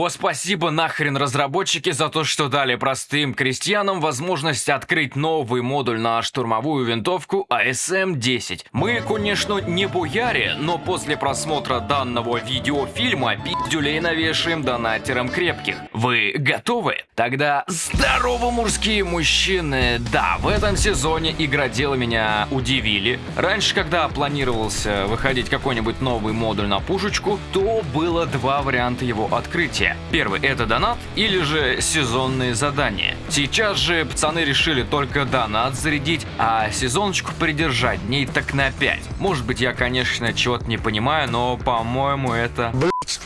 О, спасибо нахрен разработчики за то, что дали простым крестьянам возможность открыть новый модуль на штурмовую винтовку ASM-10. Мы, конечно, не буяри, но после просмотра данного видеофильма пиздюлей навешаем донатерам крепких. Вы готовы? Тогда здорово, мужские мужчины! Да, в этом сезоне игроделы меня удивили. Раньше, когда планировался выходить какой-нибудь новый модуль на пушечку, то было два варианта его открытия. Первый это донат или же сезонные задания. Сейчас же пацаны решили только донат зарядить, а сезоночку придержать дней так на 5. Может быть я конечно чего-то не понимаю, но по-моему это...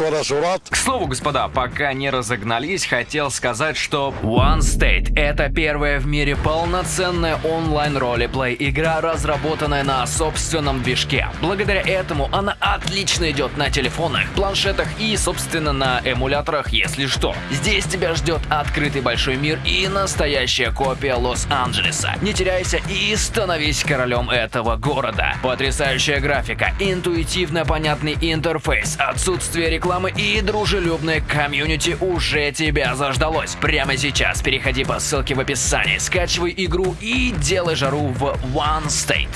К слову, господа, пока не разогнались, хотел сказать, что One State — это первая в мире полноценная онлайн ролеплей игра, разработанная на собственном движке. Благодаря этому она отлично идет на телефонах, планшетах и, собственно, на эмуляторах, если что. Здесь тебя ждет открытый большой мир и настоящая копия Лос-Анджелеса. Не теряйся и становись королем этого города. Потрясающая графика, интуитивно понятный интерфейс, отсутствие рекламы и дружелюбное комьюнити уже тебя заждалось. Прямо сейчас переходи по ссылке в описании, скачивай игру и делай жару в One State.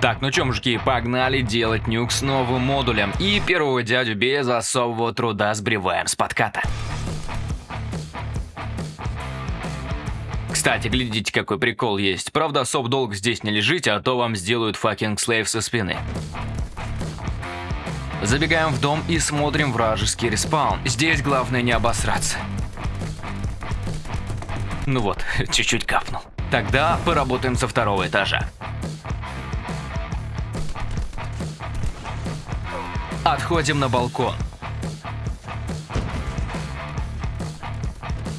Так, ну чё, мужики, погнали делать nuke с новым модулем. И первого дядю без особого труда сбриваем с подката. Кстати, глядите, какой прикол есть. Правда, особо долго здесь не лежите, а то вам сделают fucking slave со спины. Забегаем в дом и смотрим вражеский респаун. Здесь главное не обосраться. Ну вот, чуть-чуть капнул. Тогда поработаем со второго этажа. Отходим на балкон.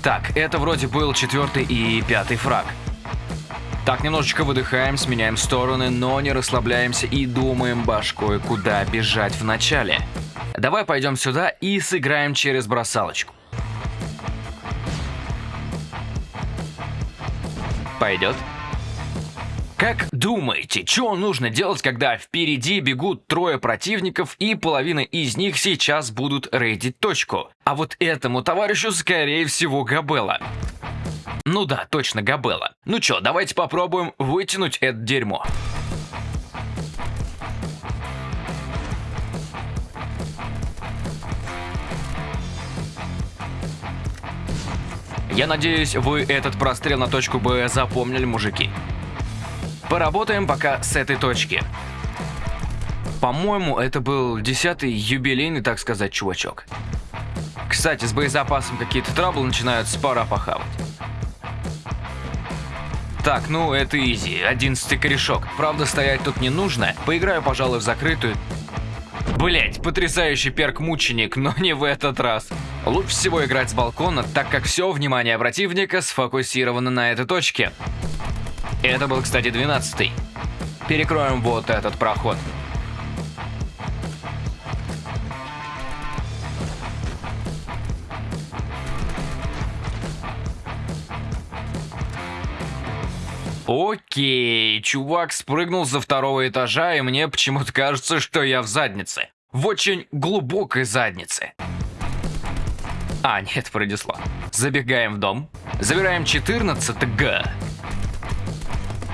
Так, это вроде был четвертый и пятый фраг. Так, немножечко выдыхаем, сменяем стороны, но не расслабляемся и думаем башкой, куда бежать в начале. Давай пойдем сюда и сыграем через бросалочку. Пойдет? Как думаете, что нужно делать, когда впереди бегут трое противников и половина из них сейчас будут рейдить точку? А вот этому товарищу скорее всего Габела. Ну да, точно, Габела. Ну чё, давайте попробуем вытянуть это дерьмо. Я надеюсь, вы этот прострел на точку Б запомнили, мужики. Поработаем пока с этой точки. По-моему, это был десятый юбилейный, так сказать, чувачок. Кстати, с боезапасом какие-то траблы начинаются, пора похавать. Так, ну это изи, одиннадцатый корешок. Правда, стоять тут не нужно. Поиграю, пожалуй, в закрытую. Блять, потрясающий перк мученик, но не в этот раз. Лучше всего играть с балкона, так как все внимание противника сфокусировано на этой точке. Это был, кстати, 12 -й. Перекроем вот этот проход. Окей, чувак спрыгнул за второго этажа, и мне почему-то кажется, что я в заднице. В очень глубокой заднице. А, нет, пронесло. Забегаем в дом. Забираем 14 Г.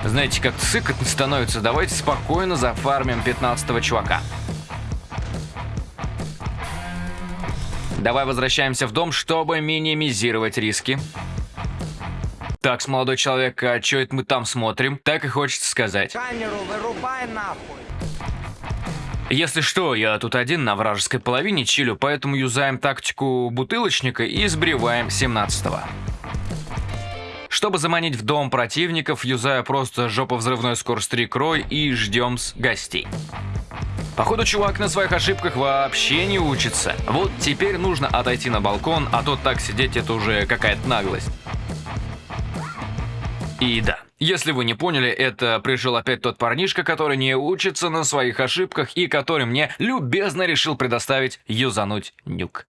Знаете, как сыкотно становится, давайте спокойно зафармим 15 чувака. Давай возвращаемся в дом, чтобы минимизировать риски. Так, молодой человек, а что это мы там смотрим? Так и хочется сказать. Камеру вырубай нахуй. Если что, я тут один на вражеской половине чилю, поэтому юзаем тактику бутылочника и сбриваем 17-го. Чтобы заманить в дом противников, юзаю просто жопа-взрывной скорстрик-рой и ждем с гостей. Походу, чувак на своих ошибках вообще не учится. Вот теперь нужно отойти на балкон, а то так сидеть это уже какая-то наглость. И да, если вы не поняли, это пришел опять тот парнишка, который не учится на своих ошибках и который мне любезно решил предоставить юзануть нюк.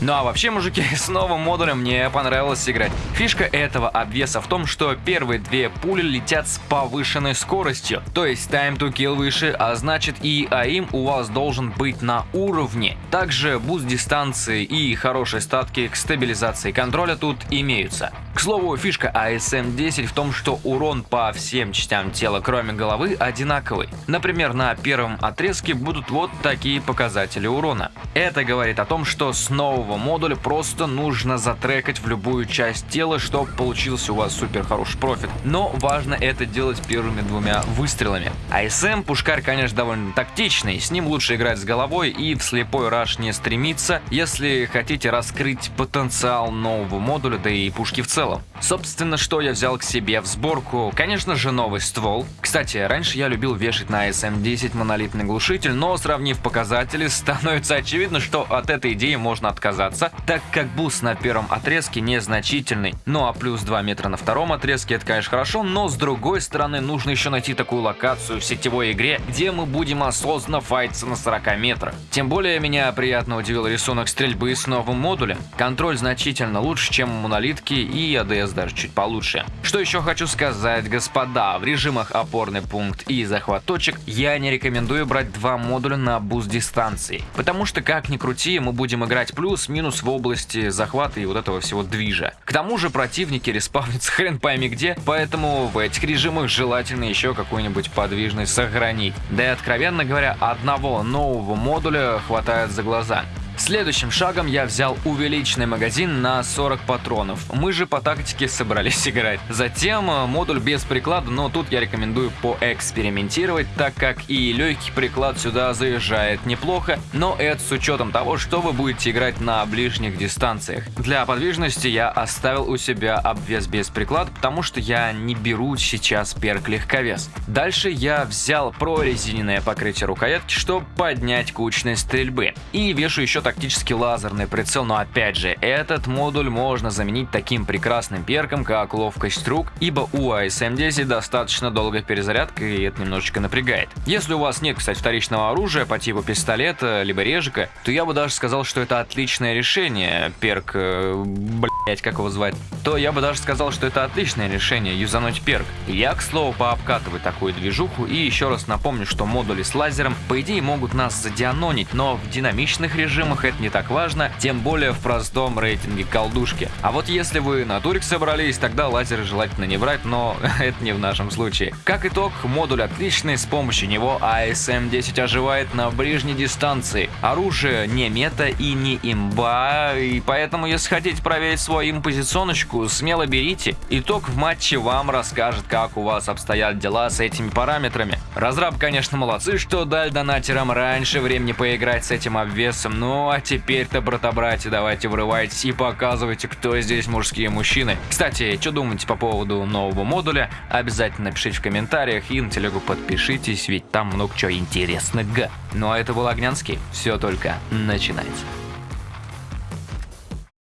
Ну а вообще, мужики, с новым модулем мне понравилось играть. Фишка этого обвеса в том, что первые две пули летят с повышенной скоростью, то есть time to kill выше, а значит и aim у вас должен быть на уровне. Также буст дистанции и хорошие статки к стабилизации контроля тут имеются. К слову, фишка ASM-10 в том, что урон по всем частям тела, кроме головы, одинаковый. Например, на первом отрезке будут вот такие показатели урона. Это говорит о том, что с нового модуля просто нужно затрекать в любую часть тела, чтобы получился у вас супер хороший профит. Но важно это делать первыми двумя выстрелами. ASM пушкарь, конечно, довольно тактичный, с ним лучше играть с головой и в слепой раш не стремиться, если хотите раскрыть потенциал нового модуля, да и пушки в целом целом. Собственно, что я взял к себе в сборку? Конечно же, новый ствол. Кстати, раньше я любил вешать на ASM10 монолитный глушитель, но сравнив показатели, становится очевидно, что от этой идеи можно отказаться, так как буст на первом отрезке незначительный. Ну а плюс 2 метра на втором отрезке это, конечно, хорошо, но с другой стороны нужно еще найти такую локацию в сетевой игре, где мы будем осознанно файтиться на 40 метрах. Тем более меня приятно удивил рисунок стрельбы с новым модулем. Контроль значительно лучше, чем у монолитки и ADS даже чуть получше. Что еще хочу сказать, господа, в режимах опорный пункт и захват точек я не рекомендую брать два модуля на буст дистанции, потому что как ни крути, мы будем играть плюс-минус в области захвата и вот этого всего движа. К тому же противники респавнятся хрен пойми где, поэтому в этих режимах желательно еще какую-нибудь подвижность сохранить. Да и откровенно говоря, одного нового модуля хватает за глаза. Следующим шагом я взял увеличенный магазин на 40 патронов. Мы же по тактике собрались играть. Затем э, модуль без приклада, но тут я рекомендую поэкспериментировать, так как и легкий приклад сюда заезжает неплохо, но это с учетом того, что вы будете играть на ближних дистанциях. Для подвижности я оставил у себя обвес без приклада, потому что я не беру сейчас перк легковес. Дальше я взял прорезиненное покрытие рукоятки, чтобы поднять кучность стрельбы. И вешу еще тактический лазерный прицел, но опять же, этот модуль можно заменить таким прекрасным перком, как ловкость рук, ибо у ASM-10 достаточно долгая перезарядка и это немножечко напрягает. Если у вас нет, кстати, вторичного оружия по типу пистолета, либо режика, то я бы даже сказал, что это отличное решение, перк, э, блять, как его звать, то я бы даже сказал, что это отличное решение, юзануть перк. Я, к слову, пообкатываю такую движуху и еще раз напомню, что модули с лазером, по идее, могут нас задианонить, но в динамичных режимах режимах это не так важно, тем более в простом рейтинге колдушки. А вот если вы на турик собрались, тогда лазеры желательно не брать, но это не в нашем случае. Как итог, модуль отличный, с помощью него ASM-10 оживает на ближней дистанции. Оружие не мета и не имба, и поэтому если хотите проверить свою импозиционочку, смело берите. Итог в матче вам расскажет, как у вас обстоят дела с этими параметрами. Разраб, конечно, молодцы, что дали донатерам раньше времени поиграть с этим обвесом, но ну, а теперь-то, брата-братья, давайте врывайтесь и показывайте, кто здесь мужские мужчины. Кстати, что думаете по поводу нового модуля? Обязательно напишите в комментариях и на телегу подпишитесь, ведь там много чего интересного. Ну а это был Огнянский. Все только начинается.